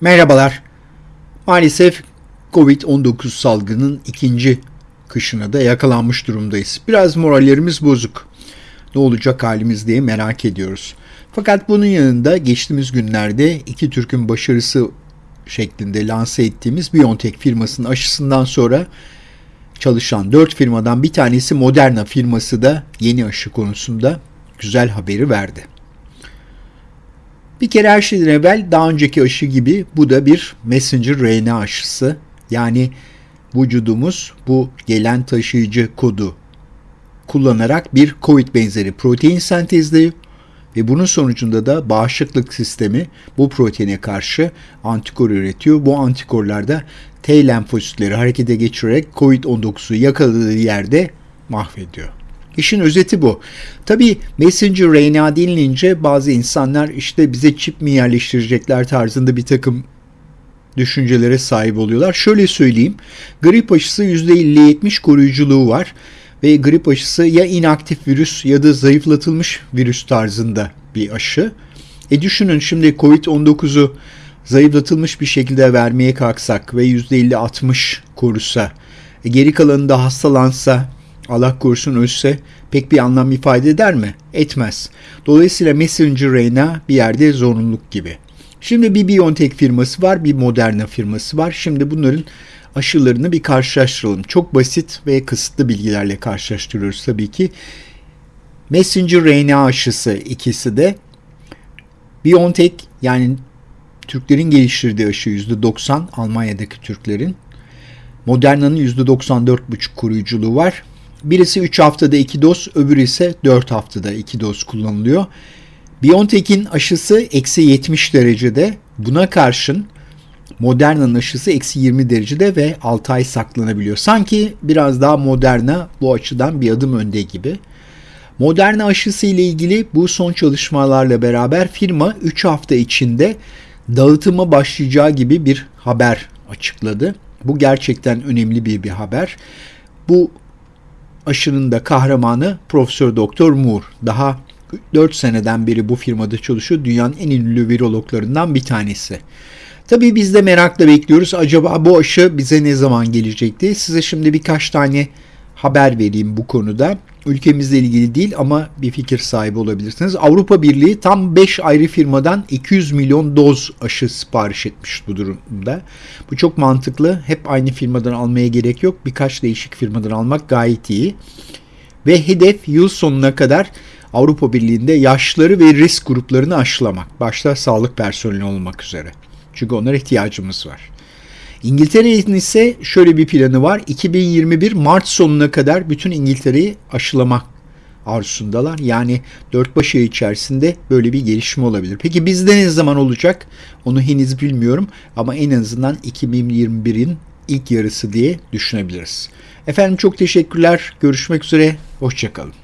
Merhabalar. Maalesef Covid-19 salgının ikinci kışına da yakalanmış durumdayız. Biraz morallerimiz bozuk. Ne olacak halimiz diye merak ediyoruz. Fakat bunun yanında geçtiğimiz günlerde iki Türk'ün başarısı şeklinde lanse ettiğimiz BioNTech firmasının aşısından sonra çalışan dört firmadan bir tanesi Moderna firması da yeni aşı konusunda güzel haberi verdi. Bir kere her şeyden evvel daha önceki aşı gibi bu da bir messenger RNA aşısı. Yani vücudumuz bu gelen taşıyıcı kodu kullanarak bir COVID benzeri protein sentezliyor ve bunun sonucunda da bağışıklık sistemi bu proteine karşı antikor üretiyor. Bu antikorlar da T lenfositleri harekete geçirerek COVID-19'u yakaladığı yerde mahvediyor. İşin özeti bu. Tabi messenger RNA denilince bazı insanlar işte bize çip mi yerleştirecekler tarzında bir takım düşüncelere sahip oluyorlar. Şöyle söyleyeyim. Grip aşısı %50-70 koruyuculuğu var ve grip aşısı ya inaktif virüs ya da zayıflatılmış virüs tarzında bir aşı. E düşünün şimdi Covid-19'u zayıflatılmış bir şekilde vermeye kalksak ve %50-60 korusa, e geri kalanı da hastalansa Allah korusun ölse pek bir anlam ifade eder mi? Etmez. Dolayısıyla messenger RNA bir yerde zorunluluk gibi. Şimdi bir BioNTech firması var, bir Moderna firması var. Şimdi bunların aşılarını bir karşılaştıralım. Çok basit ve kısıtlı bilgilerle karşılaştırıyoruz tabii ki. Messenger RNA aşısı ikisi de BioNTech yani Türklerin geliştirdiği aşı %90 Almanya'daki Türklerin. Moderna'nın %94,5 koruyuculuğu var. Birisi 3 haftada 2 doz, öbürü ise 4 haftada 2 doz kullanılıyor. BioNTech'in aşısı eksi 70 derecede. Buna karşın Moderna'nın aşısı eksi 20 derecede ve 6 ay saklanabiliyor. Sanki biraz daha Moderna bu açıdan bir adım önde gibi. Moderna aşısı ile ilgili bu son çalışmalarla beraber firma 3 hafta içinde dağıtıma başlayacağı gibi bir haber açıkladı. Bu gerçekten önemli bir bir haber. Bu aşının da kahramanı Profesör Doktor Moore. Daha 4 seneden beri bu firmada çalışıyor. Dünyanın en ünlü virologlarından bir tanesi. Tabii biz de merakla bekliyoruz. Acaba bu aşı bize ne zaman gelecekti? Size şimdi birkaç tane haber vereyim bu konuda. Ülkemizle ilgili değil ama bir fikir sahibi olabilirsiniz. Avrupa Birliği tam 5 ayrı firmadan 200 milyon doz aşı sipariş etmiş bu durumda. Bu çok mantıklı. Hep aynı firmadan almaya gerek yok. Birkaç değişik firmadan almak gayet iyi. Ve hedef yıl sonuna kadar Avrupa Birliği'nde yaşları ve risk gruplarını aşılamak. Başta sağlık personeli olmak üzere. Çünkü onlara ihtiyacımız var. İngiltere'nin ise şöyle bir planı var. 2021 Mart sonuna kadar bütün İngiltere'yi aşılamak arzusundalar. Yani dört baş ay içerisinde böyle bir gelişme olabilir. Peki bizde ne zaman olacak? Onu henüz bilmiyorum ama en azından 2021'in ilk yarısı diye düşünebiliriz. Efendim çok teşekkürler. Görüşmek üzere. Hoşçakalın.